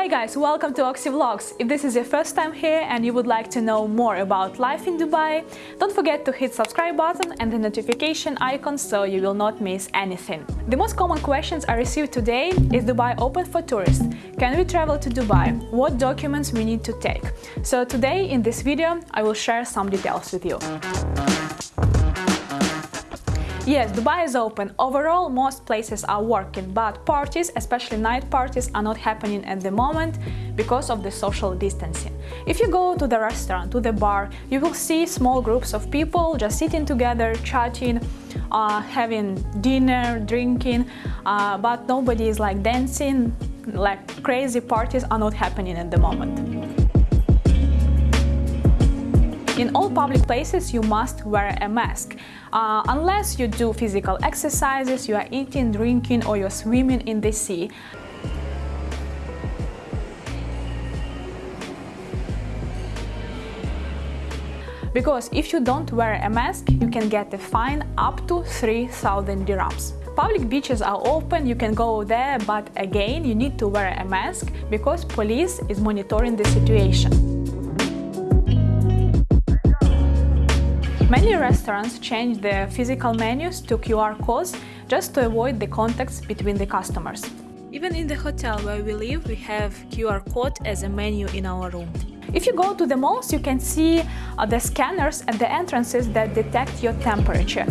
Hey guys, welcome to Oxy Vlogs. If this is your first time here and you would like to know more about life in Dubai, don't forget to hit subscribe button and the notification icon so you will not miss anything. The most common questions I received today is Dubai open for tourists? Can we travel to Dubai? What documents we need to take? So today in this video I will share some details with you. Yes, Dubai is open. Overall, most places are working, but parties, especially night parties, are not happening at the moment because of the social distancing. If you go to the restaurant, to the bar, you will see small groups of people just sitting together, chatting, uh, having dinner, drinking, uh, but nobody is like dancing, like crazy parties are not happening at the moment. In all public places you must wear a mask. Uh, unless you do physical exercises, you are eating, drinking or you're swimming in the sea. Because if you don't wear a mask, you can get a fine up to 3000 dirhams. Public beaches are open, you can go there, but again, you need to wear a mask because police is monitoring the situation. Many restaurants change their physical menus to QR codes just to avoid the contacts between the customers. Even in the hotel where we live, we have QR code as a menu in our room. If you go to the malls, you can see uh, the scanners at the entrances that detect your temperature.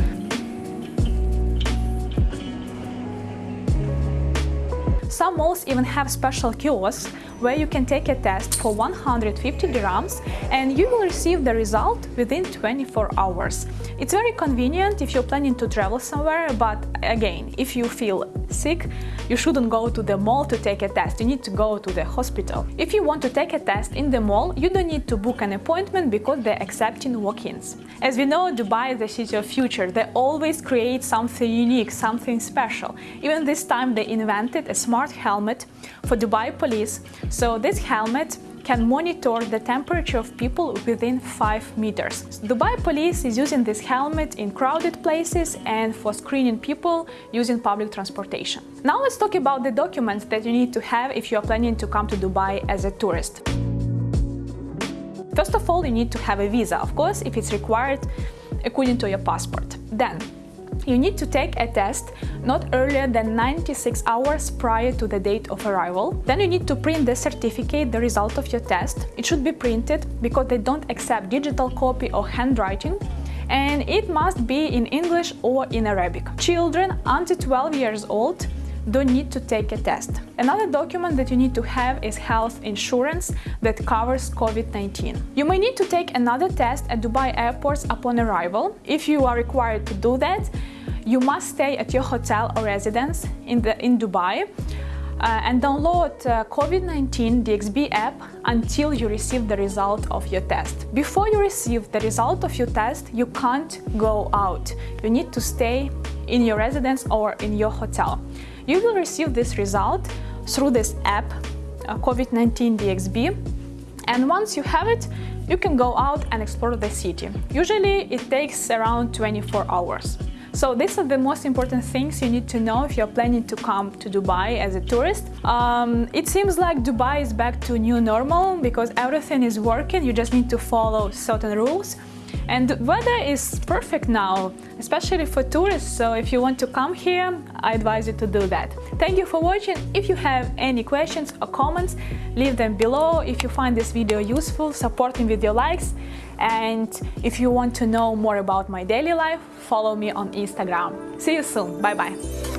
Some malls even have special kiosks where you can take a test for 150 dirhams and you will receive the result within 24 hours. It's very convenient if you're planning to travel somewhere, but again, if you feel sick, you shouldn't go to the mall to take a test, you need to go to the hospital. If you want to take a test in the mall, you don't need to book an appointment because they're accepting walk-ins. As we know, Dubai is the city of future. They always create something unique, something special. Even this time they invented a smart helmet for Dubai police. So this helmet can monitor the temperature of people within 5 meters. Dubai police is using this helmet in crowded places and for screening people using public transportation. Now let's talk about the documents that you need to have if you are planning to come to Dubai as a tourist. First of all, you need to have a visa, of course, if it's required according to your passport. Then, you need to take a test not earlier than 96 hours prior to the date of arrival. Then you need to print the certificate, the result of your test. It should be printed because they don't accept digital copy or handwriting and it must be in English or in Arabic. Children under 12 years old don't need to take a test. Another document that you need to have is health insurance that covers COVID-19. You may need to take another test at Dubai airports upon arrival. If you are required to do that, you must stay at your hotel or residence in, the, in Dubai and download uh, COVID-19 DXB app until you receive the result of your test. Before you receive the result of your test, you can't go out. You need to stay in your residence or in your hotel. You will receive this result through this app, uh, COVID-19 DXB, and once you have it, you can go out and explore the city. Usually it takes around 24 hours. So these are the most important things you need to know if you're planning to come to Dubai as a tourist. Um, it seems like Dubai is back to new normal because everything is working, you just need to follow certain rules. And the weather is perfect now, especially for tourists, so if you want to come here, I advise you to do that. Thank you for watching. If you have any questions or comments, leave them below. If you find this video useful, support me with your likes. And if you want to know more about my daily life, follow me on Instagram. See you soon. Bye-bye.